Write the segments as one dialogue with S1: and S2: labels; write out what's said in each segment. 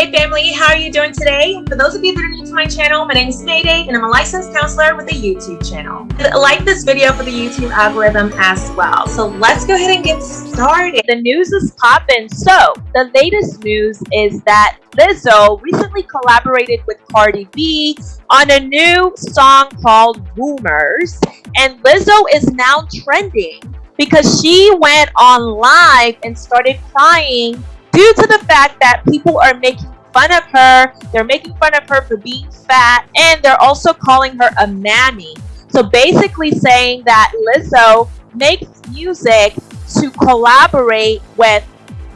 S1: Mayday family, how are you doing today? For those of you that are new to my channel, my name is Mayday and I'm a licensed counselor with a YouTube channel. Like this video for the YouTube algorithm as well. So let's go ahead and get started. The news is popping. So the latest news is that Lizzo recently collaborated with Cardi B on a new song called Rumors. And Lizzo is now trending because she went on live and started crying due to the fact that people are making fun of her. They're making fun of her for being fat, and they're also calling her a mammy. So basically saying that Lizzo makes music to collaborate with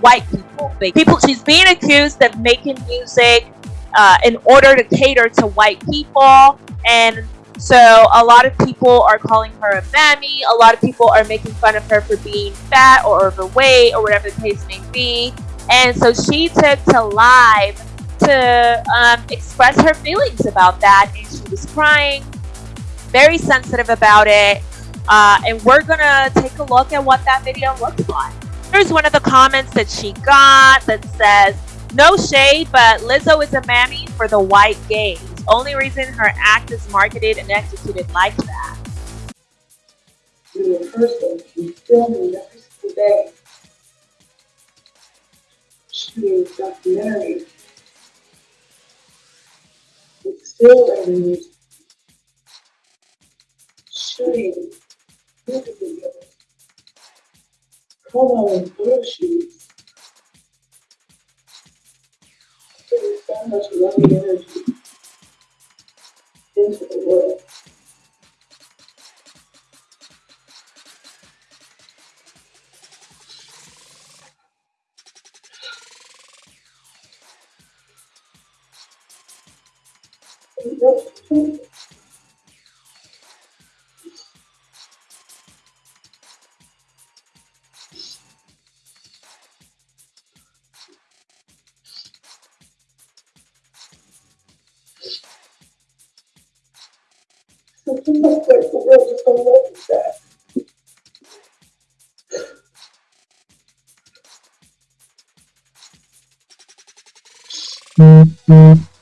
S1: white people. People, she's being accused of making music uh, in order to cater to white people, and so a lot of people are calling her a mammy. A lot of people are making fun of her for being fat or overweight or whatever the case may be. And so she took to live to um, express her feelings about that. And she was crying, very sensitive about it. Uh, and we're gonna take a look at what that video looks like. Here's one of the comments that she got that says, no shade, but Lizzo is a mammy for the white gays. Only reason her act is marketed and executed like that.
S2: person, she's filming every single day shooting documentaries. It's still in shooting music videos, promo and photo shoots. So much loving energy into the world. Mm-hmm.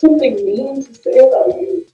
S2: Something mean to say about you.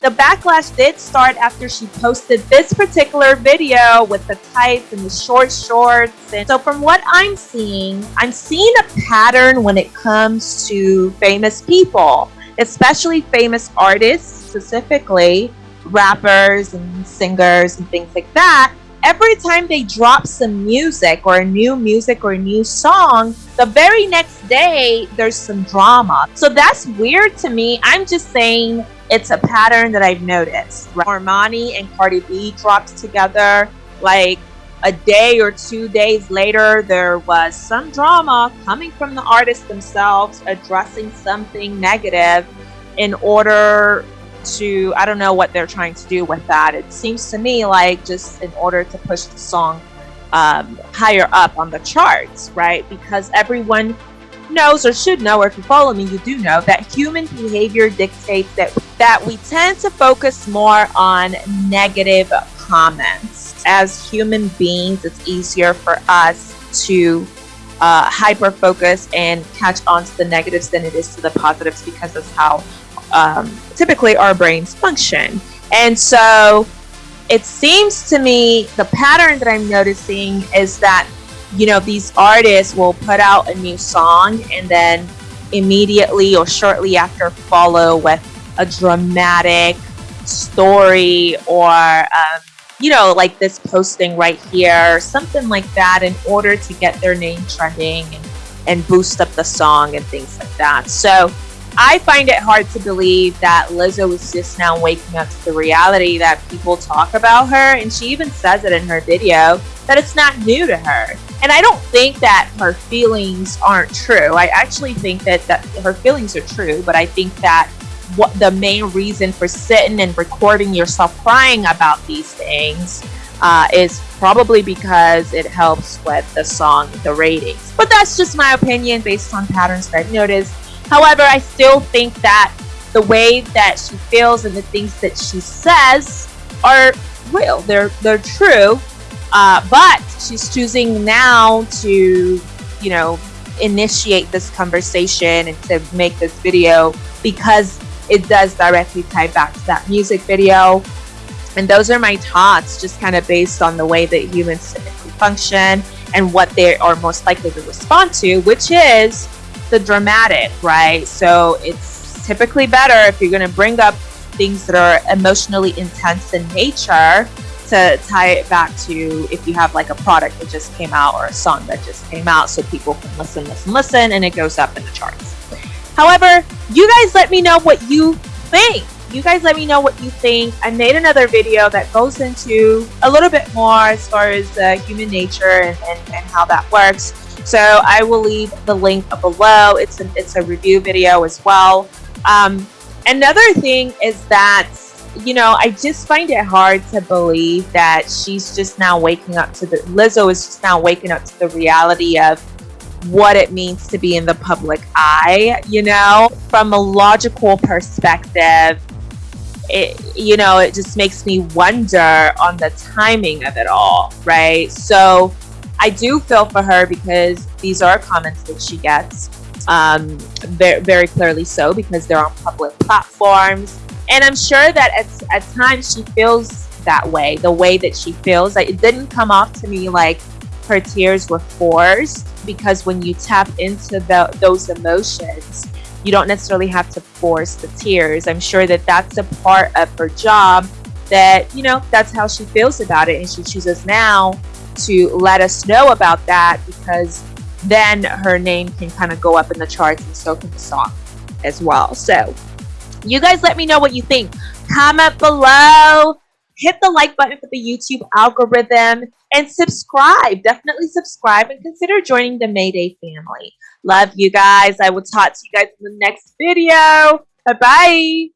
S1: The backlash did start after she posted this particular video with the tights and the short shorts. And so from what I'm seeing, I'm seeing a pattern when it comes to famous people, especially famous artists specifically, rappers and singers and things like that. Every time they drop some music or a new music or a new song, the very next day there's some drama. So that's weird to me. I'm just saying it's a pattern that I've noticed. Normani and Cardi B dropped together like a day or two days later, there was some drama coming from the artists themselves addressing something negative in order to, I don't know what they're trying to do with that. It seems to me like just in order to push the song um, higher up on the charts, right? Because everyone knows or should know, or if you follow me, you do know that human behavior dictates that that we tend to focus more on negative comments. As human beings, it's easier for us to uh, hyper focus and catch on to the negatives than it is to the positives because that's how um, typically our brains function. And so it seems to me the pattern that I'm noticing is that you know, these artists will put out a new song and then immediately or shortly after follow with a dramatic story or, um, you know, like this posting right here, something like that in order to get their name trending and, and boost up the song and things like that. So I find it hard to believe that Lizzo is just now waking up to the reality that people talk about her. And she even says it in her video that it's not new to her. And I don't think that her feelings aren't true. I actually think that, that her feelings are true, but I think that what the main reason for sitting and recording yourself crying about these things uh, is probably because it helps with the song, the ratings. But that's just my opinion based on patterns that I've noticed. However, I still think that the way that she feels and the things that she says are real. They're they're true. Uh, but she's choosing now to, you know, initiate this conversation and to make this video because it does directly tie back to that music video. And those are my thoughts, just kind of based on the way that humans typically function and what they are most likely to respond to, which is the dramatic, right? So it's typically better if you're going to bring up things that are emotionally intense in nature to tie it back to if you have like a product that just came out or a song that just came out so people can listen, listen, listen, and it goes up in the charts. However, you guys let me know what you think. You guys let me know what you think. I made another video that goes into a little bit more as far as uh, human nature and, and, and how that works. So I will leave the link below. It's a, it's a review video as well. Um, another thing is that you know, I just find it hard to believe that she's just now waking up to the Lizzo is just now waking up to the reality of what it means to be in the public eye, you know, from a logical perspective. It, you know, it just makes me wonder on the timing of it all, right? So I do feel for her because these are comments that she gets, um, very, very clearly so, because they're on public platforms and I'm sure that at, at times she feels that way, the way that she feels. Like it didn't come off to me like her tears were forced because when you tap into the, those emotions, you don't necessarily have to force the tears. I'm sure that that's a part of her job that, you know, that's how she feels about it. And she chooses now to let us know about that because then her name can kind of go up in the charts and so can the song as well. So you guys let me know what you think. Comment below. Hit the like button for the YouTube algorithm and subscribe. Definitely subscribe and consider joining the Mayday family. Love you guys. I will talk to you guys in the next video. Bye-bye.